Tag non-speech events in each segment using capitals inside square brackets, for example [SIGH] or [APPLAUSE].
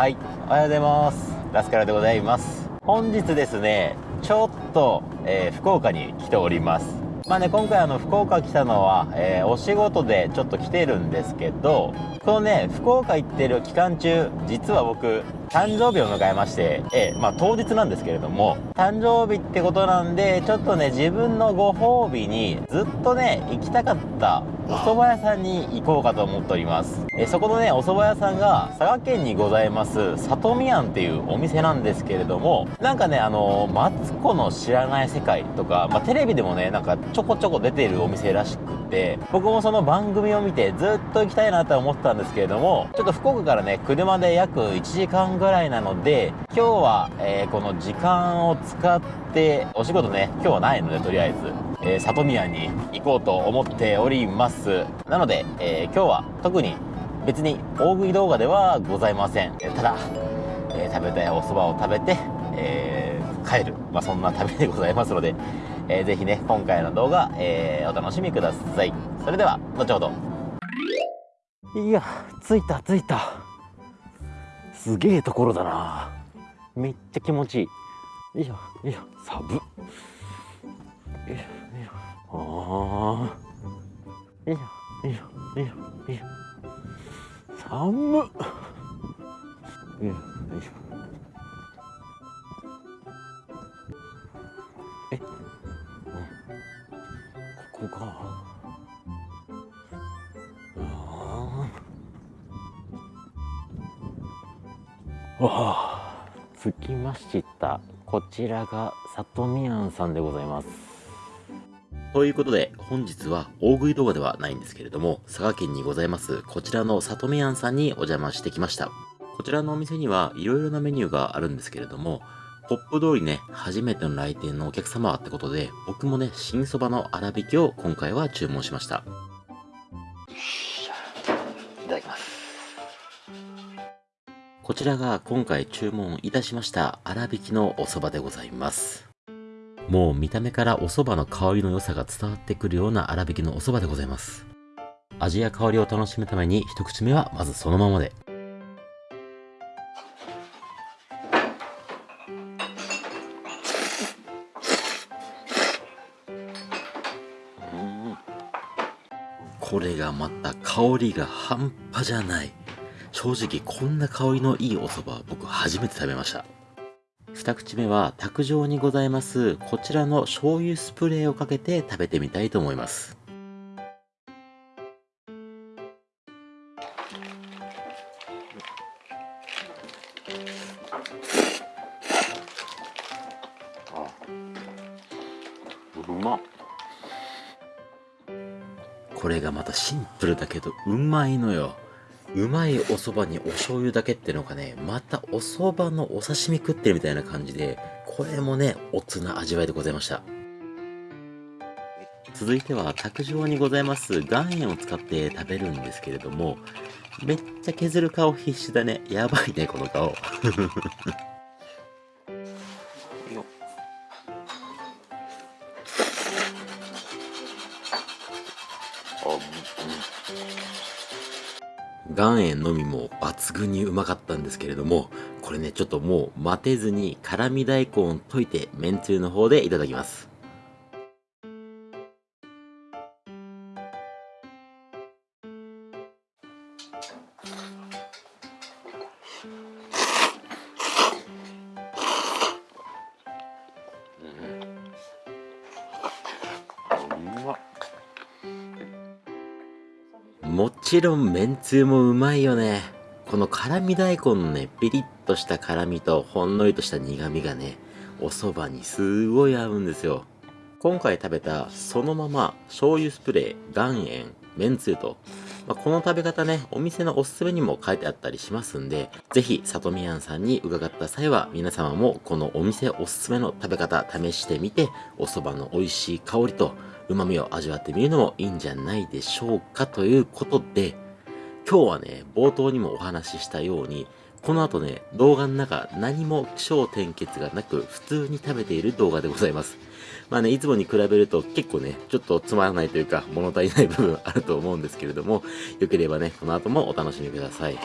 はい。おはようございます。ラスカラでございます。本日ですねちょっと、えー、福岡に来ております。まあね今回あの福岡来たのは、えー、お仕事でちょっと来てるんですけどこのね福岡行ってる期間中実は僕誕生日を迎えまして、えー、まあ当日なんですけれども誕生日ってことなんでちょっとね自分のご褒美にずっとね行きたかったお蕎麦屋さんに行こうかと思っております、えそこのねお蕎麦屋さんが佐賀県にございます里見庵っていうお店なんですけれどもなんかねあのマツコの知らない世界とか、まあ、テレビでもねなんかちょこちょこ出てるお店らしくて僕もその番組を見てずっと行きたいなと思ってたんですけれどもちょっと福岡からね車で約1時間ぐらいなので今日は、えー、この時間を使ってお仕事ね今日はないのでとりあえず、えー、里宮に行こうと思っております。なので、えー、今日は特に別に大食い動画ではございません。ただ、えー、食べたいお蕎麦を食べて、えー、帰る、まあ、そんな旅でございますので、えー、ぜひね今回の動画、えー、お楽しみください。それでは後ほど。いや着いた着いた。すげえところだな。めっちゃ気持ちいい。よいしょよいしょ寒っよいしょよいしょああよいしょよいしょよいしょよいしょ寒っよいしょわあ。着きましたこちらが里見庵さんでございます。ということで本日は大食い動画ではないんですけれども佐賀県にございますこちらの里見庵さんにお邪魔してきました。こちらのお店にはいろいろなメニューがあるんですけれどもポップ通りね、初めての来店のお客様ってことで、僕もね、新そばの粗挽きを今回は注文しました。こちらが今回注文いたしました粗挽きのお蕎麦でございます。もう見た目からお蕎麦の香りの良さが伝わってくるような粗挽きのお蕎麦でございます。味や香りを楽しむために一口目はまずそのままで。これがまた香りが半端じゃない。正直こんな香りのいいお蕎麦僕初めて食べました。二口目は卓上にございますこちらの醤油スプレーをかけて食べてみたいと思います。うまこれがまたシンプルだけどうまいのようまいお蕎麦にお醤油だけってのがね、またお蕎麦のお刺身食ってるみたいな感じで、これもね、おつな味わいでございました。続いては、卓上にございます岩塩を使って食べるんですけれども、めっちゃ削る顔必死だね。やばいね、この顔。岩塩のみも抜群にうまかったんですけれども、これね、ちょっともう待てずに辛味大根を溶いて、めんつゆの方でいただきます。ちろんめんつゆもうまいよね。この辛味大根のね、ピリッとした辛味とほんのりとした苦味がね、お蕎麦にすごい合うんですよ。今回食べたそのまま醤油スプレー、岩塩、めんつゆと、まあ、この食べ方ね、お店のおすすめにも書いてあったりしますんで、ぜひ、里見庵さんに伺った際は、皆様もこのお店おすすめの食べ方試してみて、お蕎麦の美味しい香りと、旨味を味わってみるのもいいんじゃないでしょうかということで、今日はね、冒頭にもお話ししたように、この後ね、動画の中何も気象転結がなく普通に食べている動画でございます。まあね、いつもに比べると結構ね、ちょっとつまらないというか物足りない部分あると思うんですけれども、よければね、この後もお楽しみください。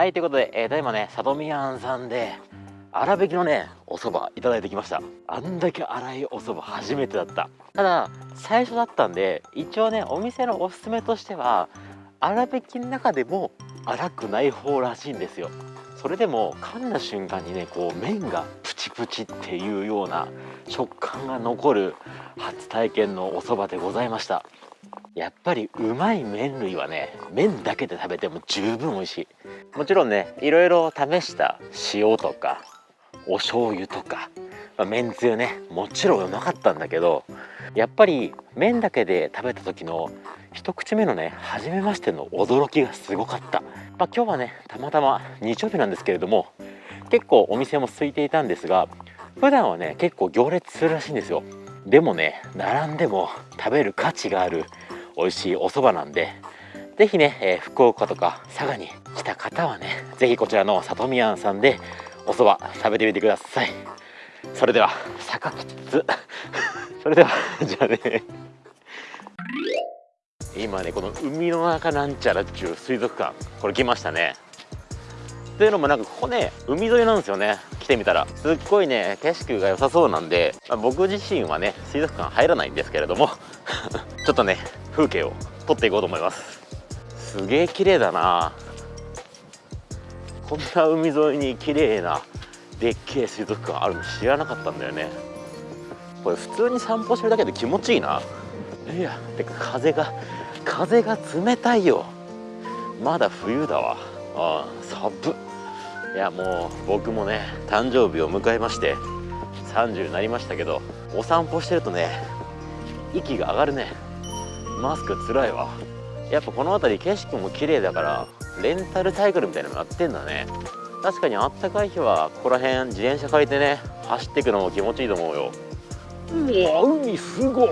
はい、ということで、えー、ただいまね、里見庵さんで、粗挽きのね、お蕎麦いただいてきました。あんだけ粗いお蕎麦初めてだった。ただ最初だったんで一応ねお店のおすすめとしては粗挽きの中でも粗くない方らしいんですよ。それでも噛んだ瞬間にねこう麺がプチプチっていうような食感が残る初体験のお蕎麦でございました。やっぱりうまい麺類はね麺だけで食べても十分美味しい。もちろんねいろいろ試した塩とかお醤油とか、まあ、めんつゆねもちろんうまかったんだけどやっぱり麺だけで食べた時の一口目のね初めましての驚きがすごかった、まあ、今日はねたまたま日曜日なんですけれども結構お店も空いていたんですが普段はね結構行列するらしいんですよ。でもね並んでも食べる価値がある美味しいお蕎麦なんで是非ね、えー、福岡とか佐賀に来た方はね是非こちらの里見庵さんでお蕎麦食べてみてください。それでは坂きつ [LAUGHS] それではじゃあね。今ねこの海の中なんちゃらっちゅう水族館これ来ましたね。というのもなんかここね海沿いなんですよね。来てみたら。すっごいね景色が良さそうなんで、まあ、僕自身はね水族館入らないんですけれども。[LAUGHS] ちょっとね風景を撮っていこうと思います。すげえ綺麗だな。こんな海沿いに綺麗なでっけえ水族館あるの知らなかったんだよね。これ普通に散歩してるだけで気持ちいいな。いやてか風が風が冷たいよ。まだ冬だわ。ああ寒いやもう僕もね誕生日を迎えまして30になりましたけどお散歩してるとね息が上がるね。マスクつらいわ。やっぱこの辺り景色も綺麗だからレンタルサイクルみたいなのやってんだね。確かにあったかい日はここら辺自転車借りてね走っていくのも気持ちいいと思うよ。うわ海すごい。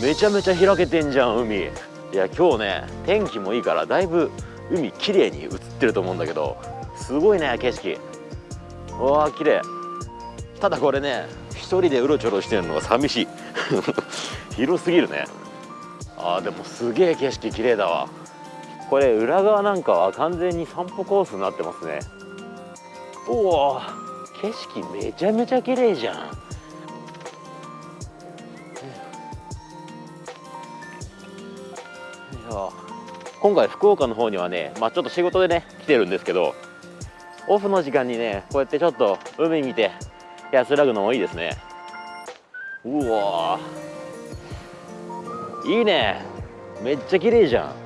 めちゃめちゃ開けてんじゃん海。いや今日ね天気もいいからだいぶ海綺麗に映ってると思うんだけどすごいね景色。うわー綺麗。ただこれね一人でうろちょろしてるのが寂しい。[LAUGHS] 広すぎるね。あーでもすげえ景色綺麗だわこれ裏側なんかは完全に散歩コースになってますね。おお景色めちゃめちゃ綺麗じゃん。今回福岡の方にはね、まあ、ちょっと仕事でね来てるんですけどオフの時間にねこうやってちょっと海見て安らぐのもいいですね。うわいいね。めっちゃ綺麗じゃん。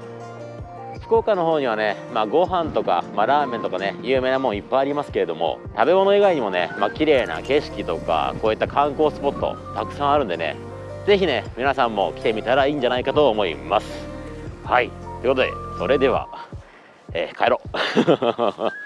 福岡の方にはね、まあ、ご飯とか、まあ、ラーメンとかね有名なもんいっぱいありますけれども食べ物以外にもね、まあ綺麗な景色とかこういった観光スポットたくさんあるんでね是非ね皆さんも来てみたらいいんじゃないかと思います。はい。ということでそれでは、えー、帰ろう。[LAUGHS]